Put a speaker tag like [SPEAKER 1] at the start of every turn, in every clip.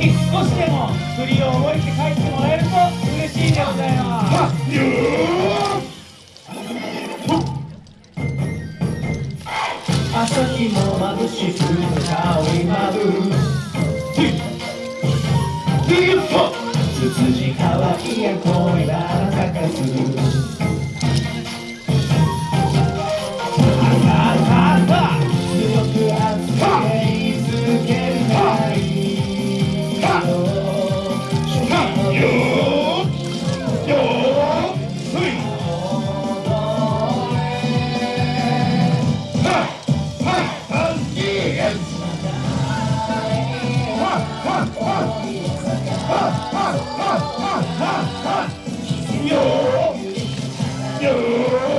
[SPEAKER 1] ひ少しでも振りを覚えて帰ってもらえると嬉しいでございます。
[SPEAKER 2] 朝日も眩しく顔 Senhor!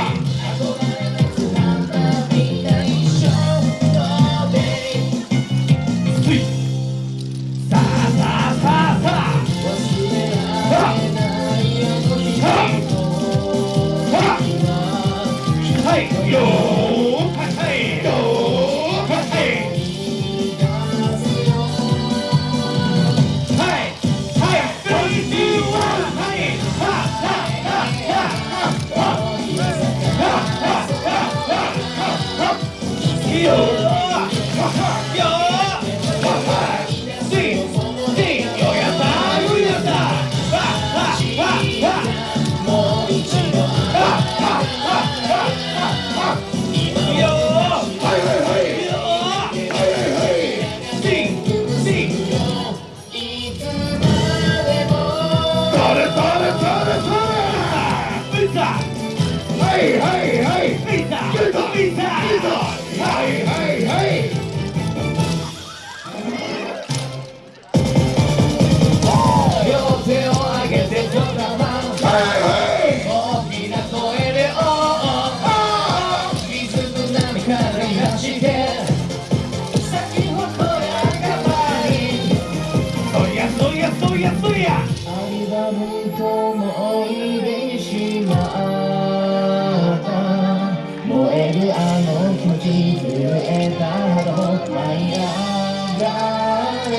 [SPEAKER 1] Hey!
[SPEAKER 3] hey, hey,
[SPEAKER 1] hey! はいは
[SPEAKER 2] いはい。両手を上げてとはいはい大きな声でおおおお水の波からして先がり
[SPEAKER 1] そりゃそりゃそりゃそりゃ
[SPEAKER 2] の思い出。あの気持ちえたほど舞い上がれ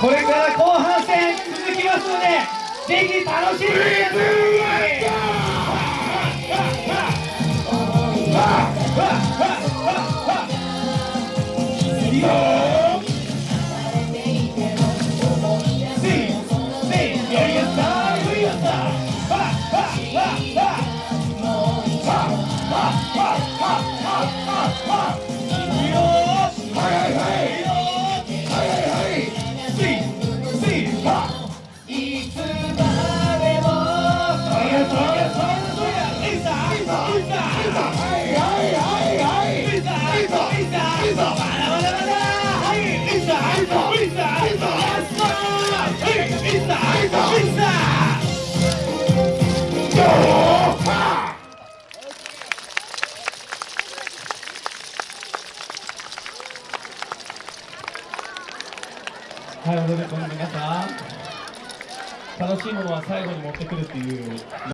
[SPEAKER 1] これから後半戦続きますのでぜひ楽しんでください。はい踊り込んで皆さん楽しいものは最後に持ってくるっていう。